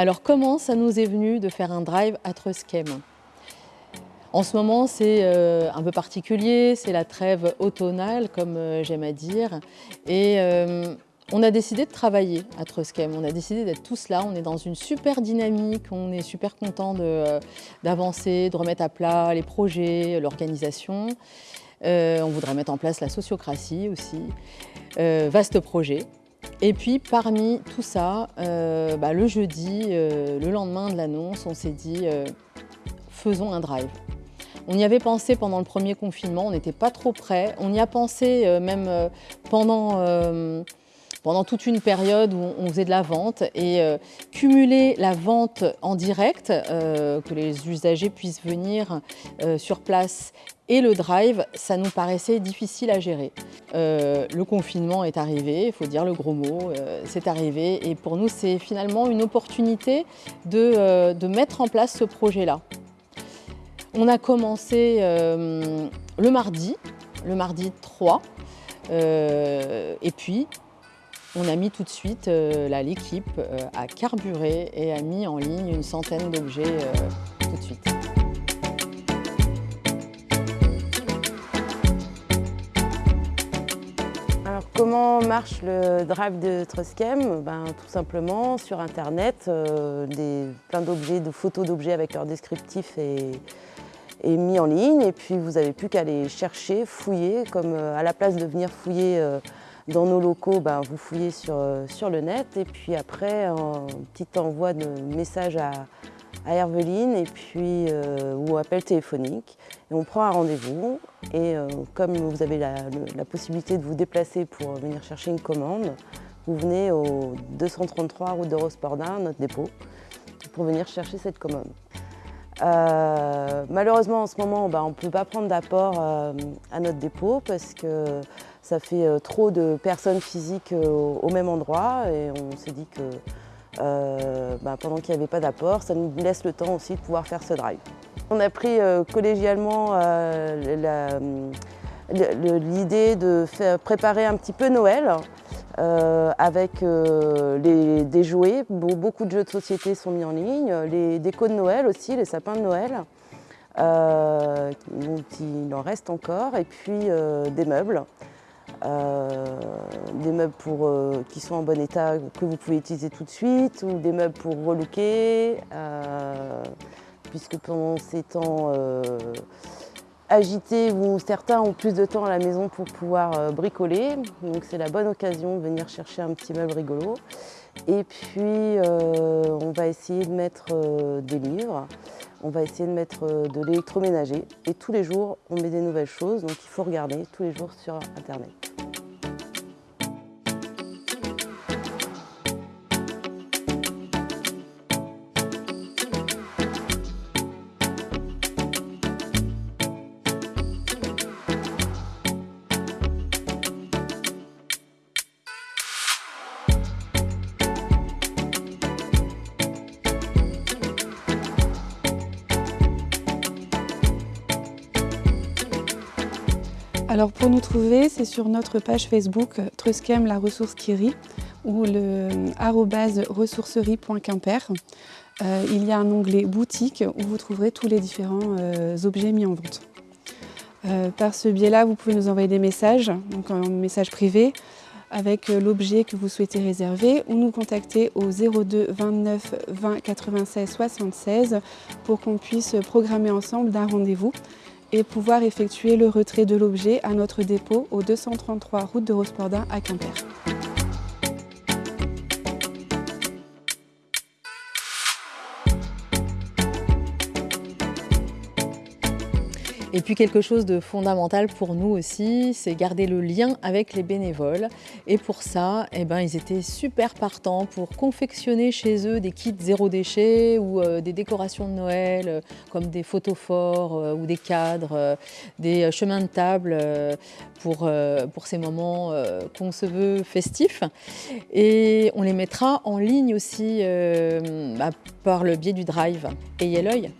Alors comment ça nous est venu de faire un drive à Truskem En ce moment c'est euh, un peu particulier, c'est la trêve automnale comme euh, j'aime à dire et euh, on a décidé de travailler à Truskem, on a décidé d'être tous là, on est dans une super dynamique, on est super content d'avancer, de, remettre à plat les projets, l'organisation. on voudrait mettre en place la sociocratie aussi. vaste projet. Et puis parmi tout ça, euh, bah, le jeudi, euh, le lendemain de l'annonce, on s'est dit euh, faisons un drive. On y avait pensé pendant le premier confinement, on n'était pas trop prêts. On y a pensé même pendant, pendant toute une période où on faisait de la vente et cumuler la vente en direct, que les usagers puissent venir sur place et le drive, ça nous paraissait difficile à gérer. Euh, le confinement est arrivé, il faut dire le gros mot, euh, c'est arrivé. Et pour nous, c'est finalement une opportunité de, euh, de, mettre en place ce projet-là. On a commencé le mardi, le mardi 3. et puis, on a mis tout de suite, l'équipe à carburer et a mis en ligne une centaine d'objets tout de suite. Comment marche le drive de Truskem ben, Tout simplement, sur Internet, euh, plein d'objets, de photos d'objets avec leur descriptif est, mis en ligne. Et puis vous n'avez plus qu'à les chercher, fouiller, comme euh, à la place de venir fouiller euh, dans nos locaux, ben, vous fouillez sur, sur le net. Et puis après, un petit envoi de message à, à Herveline et puis, euh, appel téléphonique. Et on prend un rendez-vous et euh, comme vous avez la, possibilité de vous déplacer pour venir chercher une commande, vous venez au 233 route de Rospordin, notre dépôt, pour venir chercher cette commande. Euh, malheureusement, en ce moment, bah, on ne peut pas prendre d'apport à notre dépôt parce que ça fait trop de personnes physiques au même endroit et on s'est dit que euh, bah, pendant qu'il n'y avait pas d'apport, ça nous laisse le temps aussi de pouvoir faire ce drive. On a pris euh, collégialement euh, l'idée de préparer un petit peu Noël avec des jouets. Beaucoup de jeux de société sont mis en ligne, les décos de Noël aussi, les sapins de Noël. il en reste encore, et puis des meubles. Euh, des meubles pour, euh, qui sont en bon état que vous pouvez utiliser tout de suite ou des meubles pour relooker euh, puisque pendant ces temps agités où certains ont plus de temps à la maison pour pouvoir bricoler. Donc c'est la bonne occasion de venir chercher un petit meuble rigolo. Et puis on va essayer de mettre des livres. On va essayer de mettre de l'électroménager. Et tous les jours on met des nouvelles choses. Donc il faut regarder tous les jours sur internet. Alors pour nous trouver, c'est sur notre page Facebook Truskem la ressource Kiri ou le ressourcerie.quimper. Euh, il y a un onglet boutique où vous trouverez tous les différents euh, objets mis en vente. Euh, par ce biais-là, vous pouvez nous envoyer des messages, donc un message privé, avec l'objet que vous souhaitez réserver ou nous contacter au 02 29 20 96 76 pour qu'on puisse programmer ensemble d'un rendez-vous et pouvoir effectuer le retrait de l'objet à notre dépôt au 233 route de Rospordin à Quimper. Et puis quelque chose de fondamental pour nous aussi, c'est garder le lien avec les bénévoles. Et pour ça, eh ben, ils étaient super partants pour confectionner chez eux des kits zéro déchet ou euh, des décorations de Noël, euh, comme des photos forts euh, ou des cadres, des chemins de table pour, pour ces moments qu'on se veut festifs. Et on les mettra en ligne aussi bah, par le biais du drive. Ayez l'œil.